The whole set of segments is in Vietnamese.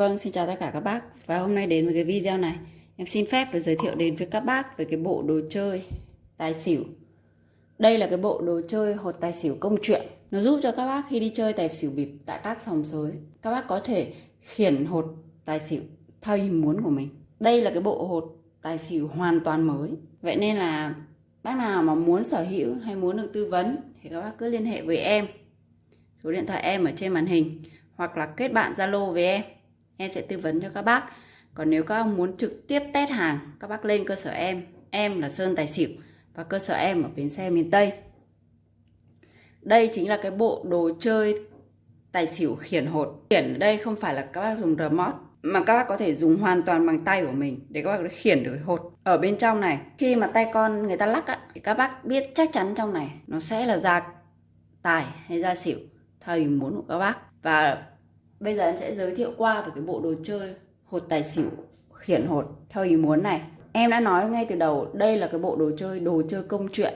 Vâng, xin chào tất cả các bác. Và hôm nay đến với cái video này. Em xin phép được giới thiệu đến với các bác về cái bộ đồ chơi tài xỉu. Đây là cái bộ đồ chơi hột tài xỉu công chuyện. Nó giúp cho các bác khi đi chơi tài xỉu bịp tại các sòng sới Các bác có thể khiển hột tài xỉu theo ý muốn của mình. Đây là cái bộ hột tài xỉu hoàn toàn mới. Vậy nên là bác nào mà muốn sở hữu hay muốn được tư vấn Thì các bác cứ liên hệ với em. Số điện thoại em ở trên màn hình Hoặc là kết bạn Zalo với em em sẽ tư vấn cho các bác. Còn nếu các bác muốn trực tiếp test hàng các bác lên cơ sở em. Em là Sơn Tài Xỉu và cơ sở em ở bến xe miền Tây. Đây chính là cái bộ đồ chơi tài xỉu khiển hột. Khiển ở đây không phải là các bác dùng remote mà các bác có thể dùng hoàn toàn bằng tay của mình để các bác khiển được hột. Ở bên trong này khi mà tay con người ta lắc á, thì các bác biết chắc chắn trong này nó sẽ là ra tài hay ra xỉu theo ý muốn của các bác. Và Bây giờ em sẽ giới thiệu qua về cái bộ đồ chơi hột tài xỉu khiển hột theo ý muốn này. Em đã nói ngay từ đầu đây là cái bộ đồ chơi đồ chơi công chuyện.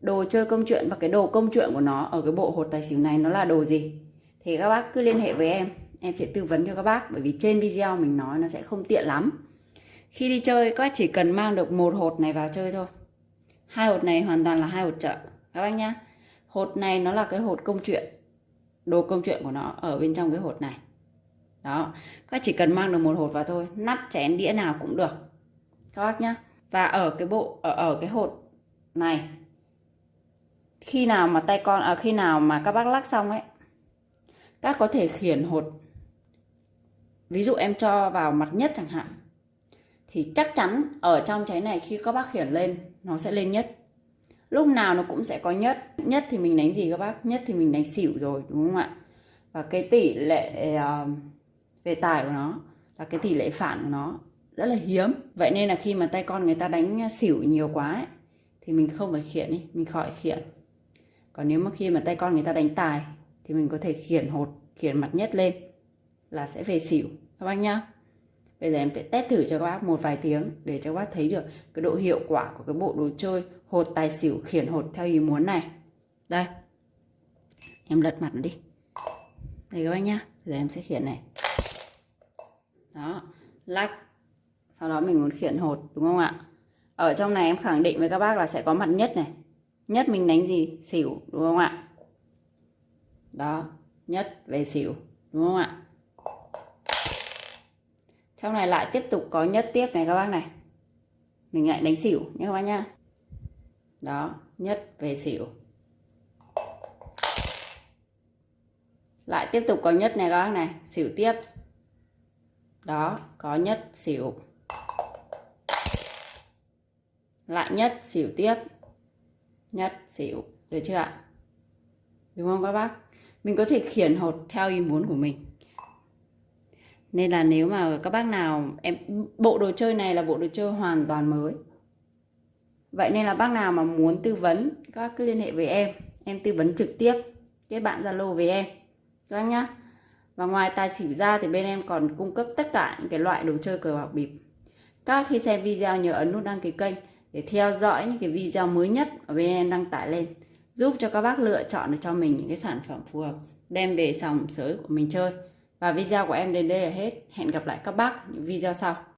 Đồ chơi công chuyện và cái đồ công chuyện của nó ở cái bộ hột tài xỉu này nó là đồ gì? Thì các bác cứ liên hệ với em, em sẽ tư vấn cho các bác bởi vì trên video mình nói nó sẽ không tiện lắm. Khi đi chơi các bác chỉ cần mang được một hột này vào chơi thôi. Hai hột này hoàn toàn là hai hột chợ các bác nhá. Hột này nó là cái hột công chuyện đồ công chuyện của nó ở bên trong cái hột này. Đó các chỉ cần mang được một hột vào thôi nắp chén đĩa nào cũng được. Các bác nhá. Và ở cái bộ ở ở cái hột này khi nào mà tay con ở à, khi nào mà các bác lắc xong ấy các có thể khiển hột. Ví dụ em cho vào mặt nhất chẳng hạn thì chắc chắn ở trong cháy này khi các bác khiển lên nó sẽ lên nhất lúc nào nó cũng sẽ có nhất. Nhất thì mình đánh gì các bác? Nhất thì mình đánh xỉu rồi đúng không ạ? Và cái tỷ lệ uh, về tài của nó là cái tỷ lệ phản của nó rất là hiếm. Vậy nên là khi mà tay con người ta đánh xỉu nhiều quá ấy, thì mình không phải khiển đi mình khỏi khiển. Còn nếu mà khi mà tay con người ta đánh tài thì mình có thể khiển hột khiển mặt nhất lên là sẽ về xỉu. Các bác nhá bây giờ em sẽ test thử cho các bác một vài tiếng để cho các bác thấy được cái độ hiệu quả của cái bộ đồ chơi hột tài xỉu khiển hột theo ý muốn này. Đây. Em lật mặt nó đi. Đây các bác nhá. Giờ em sẽ khiển này. Đó. Lách sau đó mình muốn khiển hột, đúng không ạ? Ở trong này em khẳng định với các bác là sẽ có mặt nhất này. Nhất mình đánh gì? Xỉu, đúng không ạ? Đó. Nhất về xỉu, đúng không ạ? Trong này lại tiếp tục có nhất tiếp này các bác này. Mình lại đánh xỉu nhé các bác nhá. Đó, nhất về xỉu. Lại tiếp tục có nhất này các bác này, xỉu tiếp. Đó, có nhất, xỉu. Lại nhất, xỉu tiếp. Nhất, xỉu, được chưa ạ? Đúng không các bác? Mình có thể khiển hột theo ý muốn của mình nên là nếu mà các bác nào, em, bộ đồ chơi này là bộ đồ chơi hoàn toàn mới. Vậy nên là bác nào mà muốn tư vấn, các bác cứ liên hệ với em. Em tư vấn trực tiếp, kết bạn zalo với em. Các bác nhá. Và ngoài tài xỉu ra thì bên em còn cung cấp tất cả những cái loại đồ chơi cờ bạc bịp. Các bác khi xem video nhớ ấn nút đăng ký kênh để theo dõi những cái video mới nhất ở bên em đăng tải lên. Giúp cho các bác lựa chọn được cho mình những cái sản phẩm phù hợp, đem về sòng sới của mình chơi và video của em đến đây là hết. Hẹn gặp lại các bác những video sau.